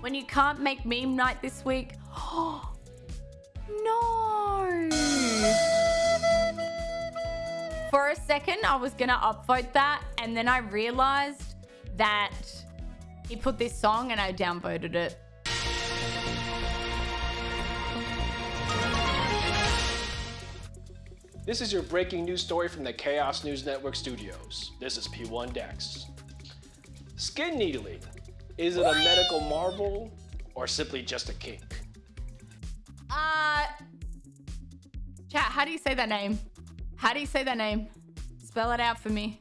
When you can't make meme night this week. no. For a second, I was going to upvote that. And then I realized that he put this song and I downvoted it. This is your breaking news story from the Chaos News Network studios. This is P1 Dex. Skin needling. Is it a medical marvel or simply just a kink? Uh, chat, how do you say that name? How do you say that name? Spell it out for me.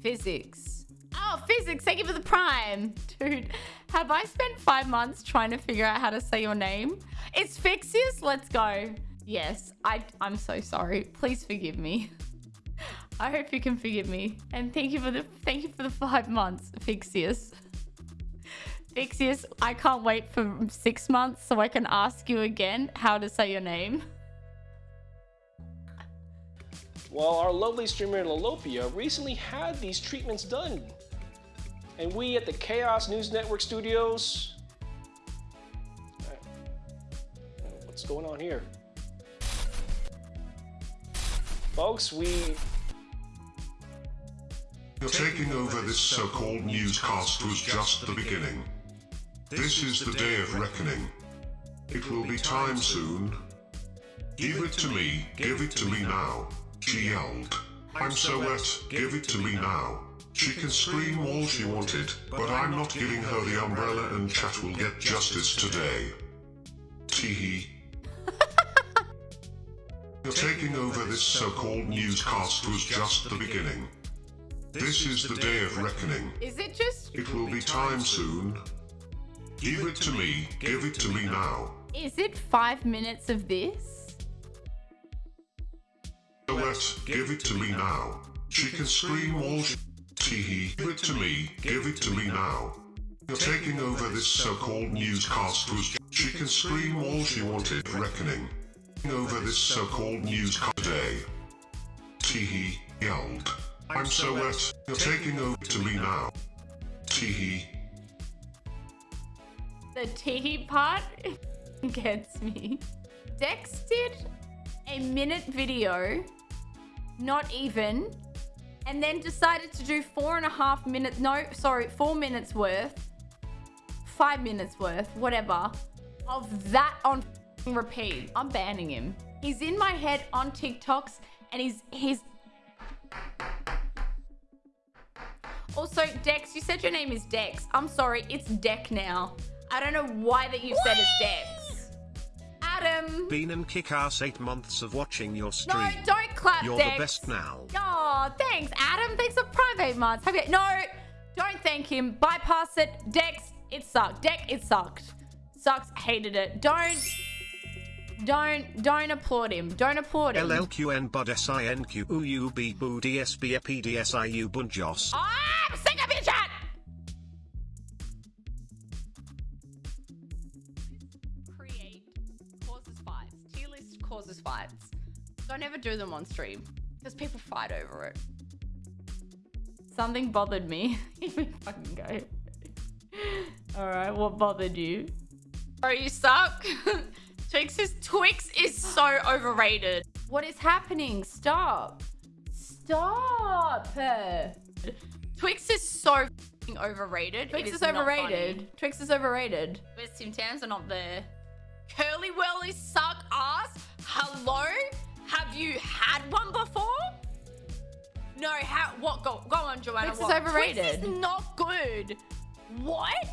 Physics. Oh, physics. Thank you for the prime. Dude, have I spent five months trying to figure out how to say your name? It's Fixius. Let's go. Yes, I, I'm so sorry. Please forgive me. I hope you can forgive me. And thank you for the thank you for the five months, Fixius. Fixius, I can't wait for six months so I can ask you again how to say your name. Well, our lovely streamer Lalopia recently had these treatments done. And we at the Chaos News Network studios... What's going on here? Folks, we... You're taking over this so-called newscast was just the beginning. This is the day of reckoning. It will be time soon. Give it to me, give it to me now, she yelled. I'm so wet, give it to me now. She can scream all she wanted, but I'm not giving her the umbrella and chat will get justice today. Teehee. You're taking over this so-called newscast was just the beginning. This is the day of reckoning. Is it just It will be time soon. Give it to me, give it to me now. is it five minutes of this? Silhouette, give it to me now. She can scream all she... Teehee, give it to me, give it to me now. You're taking over this so-called newscast was... She can scream all she wanted, reckoning. Over this so-called newscast today. Teehee, yelled. I'm so wet, you're taking over to me now. Teehee. The tea part gets me. Dex did a minute video, not even, and then decided to do four and a half minutes, no, sorry, four minutes worth, five minutes worth, whatever, of that on repeat. I'm banning him. He's in my head on TikToks and he's, he's, also, Dex, you said your name is Dex. I'm sorry, it's Deck now. I don't know why that you said it's Dex. Adam. Been and kick ass eight months of watching your stream. No, don't clap, You're Dex. the best now. Oh, thanks, Adam. Thanks for private months. Have you? No, don't thank him. Bypass it. Dex, it sucked. Deck, it sucked. Sucks. Hated it. Don't. Don't don't applaud him. Don't applaud him. LLQN bud SINQ UUB boo DSB bunjos. I'm causes fights. Don't ever do them on stream because people fight over it. Something bothered me. Here fucking go. All right, what bothered you? Oh, you suck. Twix is Twix is so overrated. What is happening? Stop. Stop. Twix is so overrated. Twix is not overrated. Twix is overrated. Where's Tim Tams are not there. Curly Wurlies suck ass. Hello? Have you had one before? No, how? What? Go, go on, Joanna. Twix is overrated. Twix is not good. What?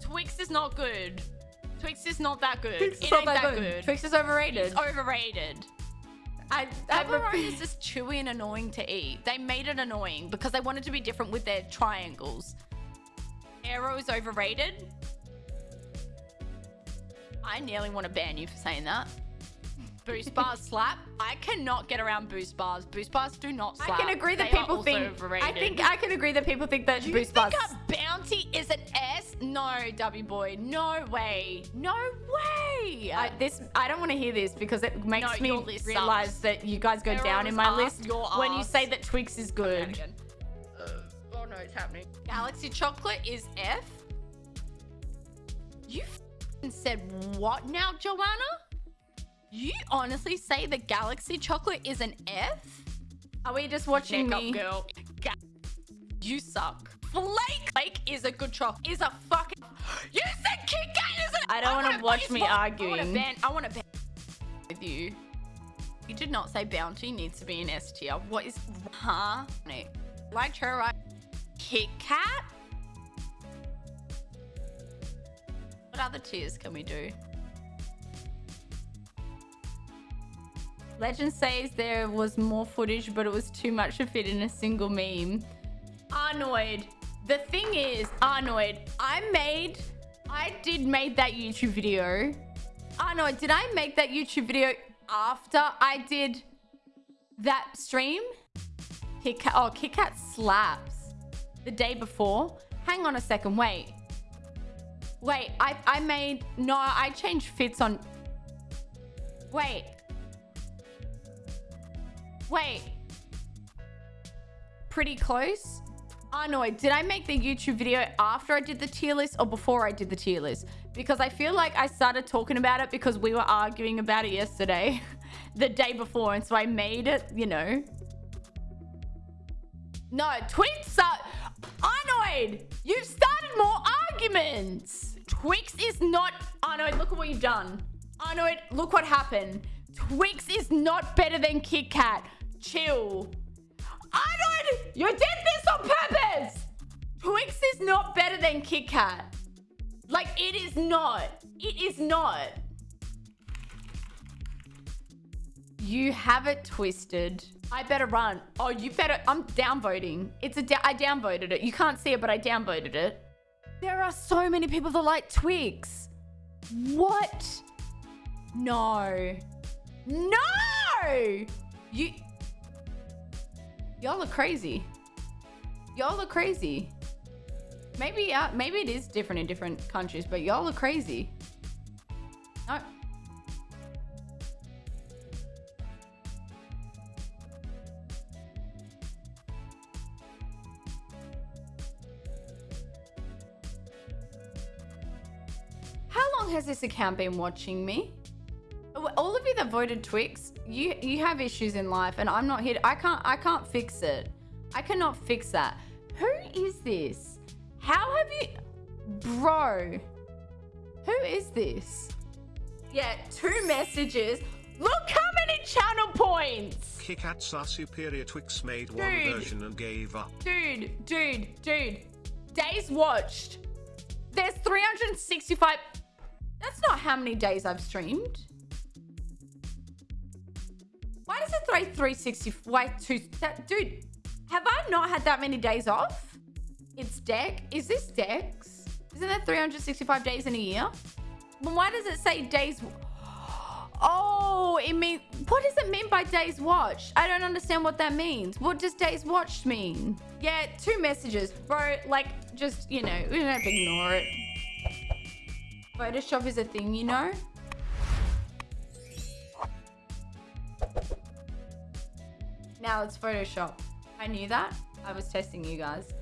Twix is not good. Twix is not that good. Twix is it not ain't that that good. good. Twix is overrated. It's overrated. I, I Toblerone is just chewy and annoying to eat. They made it annoying because they wanted to be different with their triangles. Aero is overrated. I nearly want to ban you for saying that. Boost bars slap. I cannot get around boost bars. Boost bars do not slap. I can agree that They people think. overrated. I think I can agree that people think that Do you boost think bars. a bounty is an S? No, W boy. No way. No way. I, this I don't want to hear this because it makes No, me realize sucks. that you guys go Error down in my asked, list your when you say that Twix is good. again. Uh, oh no, it's happening. Galaxy chocolate is F. and said, What now, Joanna? You honestly say the Galaxy chocolate is an F? Are we just watching Neck me? up, girl. Ga- you suck. Flake Flake is a good chocolate. Is a fucking. You said Kit Kat is a. I don't wanna wanna watch me. I arguing. want to ban. I want to ban with you. You did not say Bounty needs to be an S tier. What is. Huh? No. Like her, right? Kit Kat? Other tiers can we do? Legend says there was more footage, but it was too much to fit in a single meme. Arnoid. The thing is, Arnoid, I made, I did make that YouTube video. Arnoid, did I make that YouTube video after I did that stream? Kit Kat, oh, Kit Kat slaps. The day before. Hang on a second, wait. Wait, I, I made, no, I changed fits on, wait. Wait. Pretty close. Ah, Arnoid, did I make the YouTube video after I did the tier list or before I did the tier list? Because I feel like I started talking about it because we were arguing about it yesterday, the day before. And so I made it, you know. No, Twix are... Arnoid, you've started more arguments. Twix is not... Oh Arnoid, look at what you've done. Oh Arnoid, look what happened. Twix is not better than Kit Kat. Chill. Arnold, you did this on purpose. Twix is not better than Kit Kat. Like, it is not. It is not. You have it twisted. I better run. Oh, you better. I'm downvoting. It's a. I downvoted it. You can't see it, but I downvoted it. There are so many people that like Twix. What? No. No! You. Y'all are crazy. Y'all are crazy. Maybe, uh, maybe it is different in different countries, but y'all are crazy. No. Long has this account been watching me? all of you that voted Twix, you you have issues in life, and I'm not here. To, I can't I can't fix it. I cannot fix that. Who is this? How have you, bro? Who is this? Yeah, two messages. Look how many channel points, Kit Kats are superior. Twix made one version and gave up. dude, dude, dude. Days watched. There's 365. That's not how many days I've streamed. Why does it say 360? Why two? That, dude, have I not had that many days off? It's deck. Is this Dex? Isn't that 365 days in a year? Then why does it say days? Oh, it means. What does it mean by days watched? I don't understand what that means. What does days watched mean? Yeah, two messages, bro. Like, just you know, we don't have to ignore it. Photoshop is a thing, you know. Now it's Photoshop. I knew that. I was testing you guys.